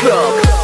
Club.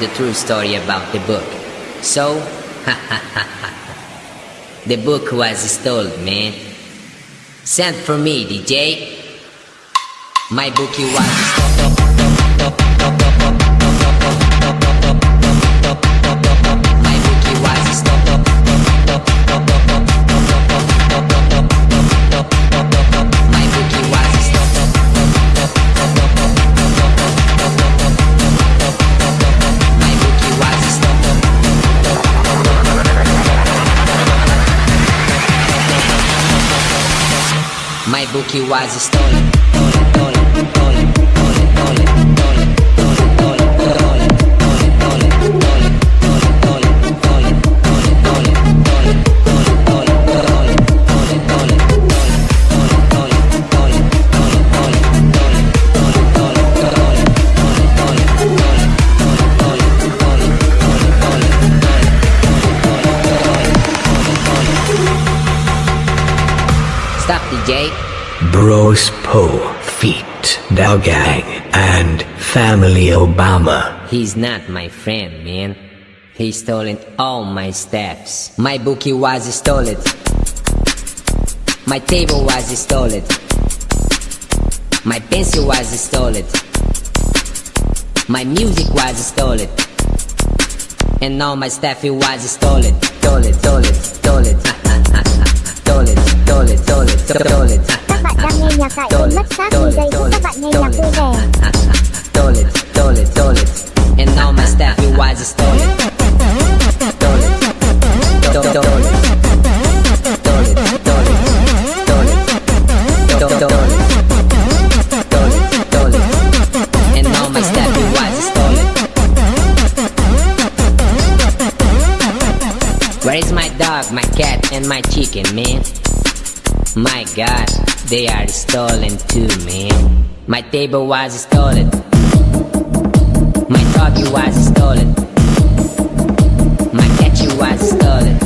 You the true story about the book. So, the book was stolen, man. Send for me, DJ. My bookie was stolen. Why is it stolen Bros Poe, Feet, Gang, and Family Obama. He's not my friend, man. He stolen all my steps. My bookie was stolen. My table was stolen. My pencil was stolen. My music was stolen. And all my stuff it was stolen. Stolen, stolen, stolen. Stolen, stolen, stolen, stolen bạn đang nghe nhạc tại mất chúc các bạn nghe nhạc vui vẻ. And all my staff you wise as Where is my dog, my cat, and my chicken, man? My god, they are stolen too, man. My table was stolen. My doggy was stolen. My catchy was stolen.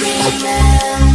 remember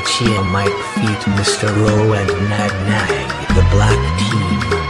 that she might defeat Mr. Rowe, and Nag Nag, the black team.